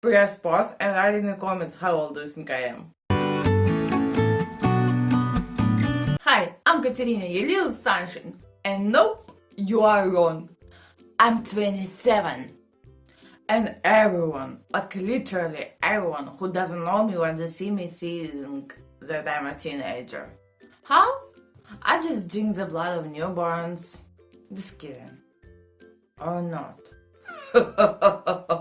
press pause and write in the comments how old do you think I am. Hi, I'm Katerina, your little sunshine. And nope, you are wrong. I'm 27. And everyone, like literally everyone who doesn't know me when they see me think that I'm a teenager. How? I just drink the blood of newborns. Just kidding. Or not.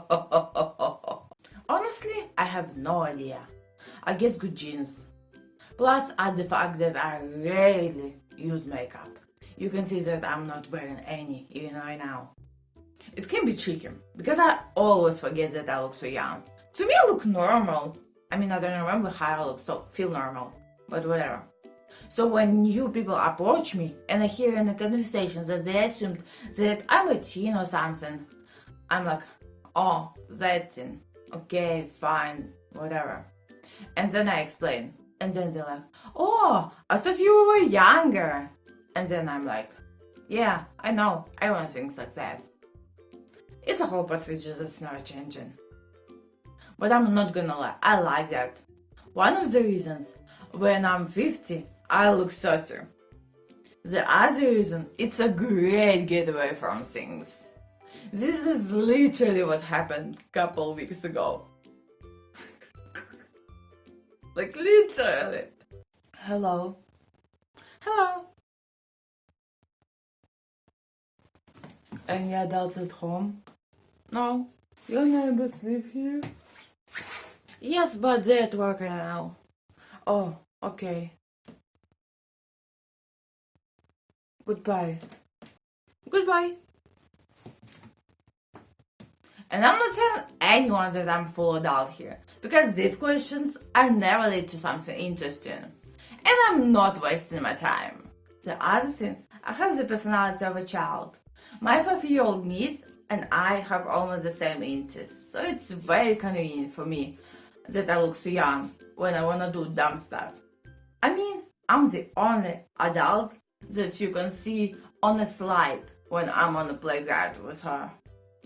Have no idea. I guess good genes. Plus, add the fact that I rarely use makeup. You can see that I'm not wearing any, even right now. It can be tricky, because I always forget that I look so young. To me, I look normal. I mean, I don't remember how I look, so feel normal. But whatever. So when new people approach me and I hear in the conversations that they assumed that I'm a teen or something, I'm like, oh, that teen. Okay, fine, whatever. And then I explain. And then they're like, oh, I thought you were younger. And then I'm like, yeah, I know, I want things like that. It's a whole procedure that's never changing. But I'm not gonna lie, I like that. One of the reasons, when I'm 50, I look 30. The other reason, it's a great getaway from things. This is literally what happened a couple weeks ago. like literally. Hello. Hello. Any adults at home? No. Your neighbors live here? Yes, but they're at work right now. Oh, okay. Goodbye. Goodbye. And I'm not telling anyone that I'm full adult here, because these questions are never lead to something interesting. And I'm not wasting my time. The other thing, I have the personality of a child. My five-year-old niece and I have almost the same interests, so it's very convenient for me that I look so young when I wanna do dumb stuff. I mean, I'm the only adult that you can see on a slide when I'm on the playground with her.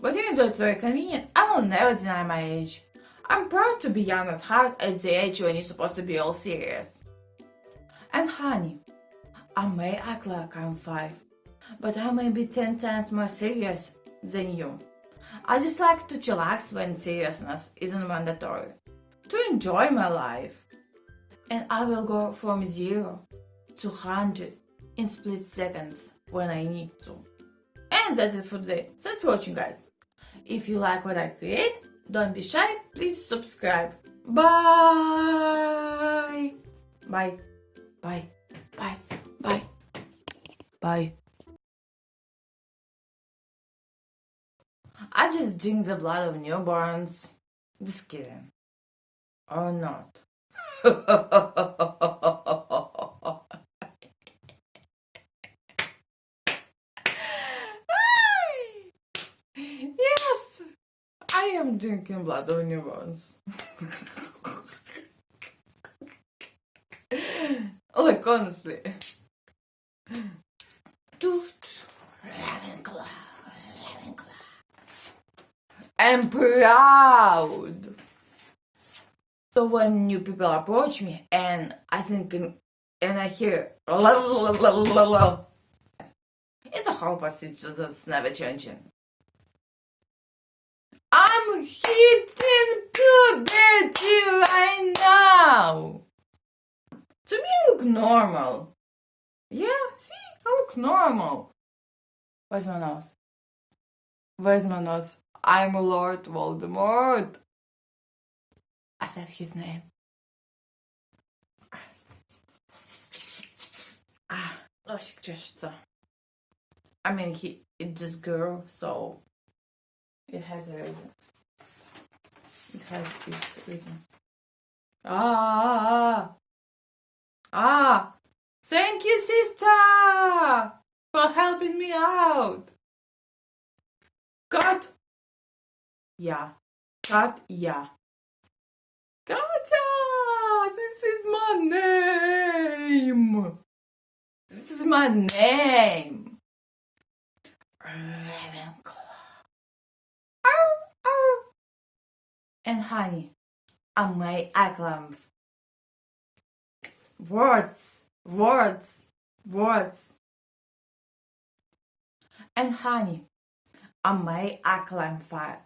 But even though it's very convenient, I will never deny my age. I'm proud to be young at heart at the age when you're supposed to be all serious. And honey, I may act like I'm five, but I may be ten times more serious than you. I just like to chillax when seriousness isn't mandatory, to enjoy my life. And I will go from zero to hundred in split seconds when I need to. And that's it for today. Thanks for watching guys. If you like what I create, don't be shy, please subscribe. Bye! Bye. Bye. Bye. Bye. Bye. I just drink the blood of newborns. Just kidding. Or not. I am drinking blood of newborns. like, honestly. I'm proud. So when new people approach me and I think and I hear it's a whole procedure that's never changing. I'm hitting puberty right now. To me, I look normal. Yeah, see, I look normal. Where's my nose? Where's my nose? I'm Lord Voldemort. I said his name. Ah, nosik czeszce. I mean, he it just grew, so it has a reason. Has its reason. Ah, ah! Thank you, sister, for helping me out. God yeah. Kat, yeah. Katya! This is my name! This is my name! Ravenclaw. And honey, I may acclaim. Words, words, words. And honey, I may acclaim fire.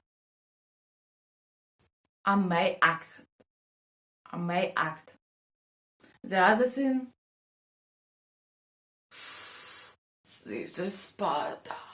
I may act. I may act. The other thing, this is Sparta.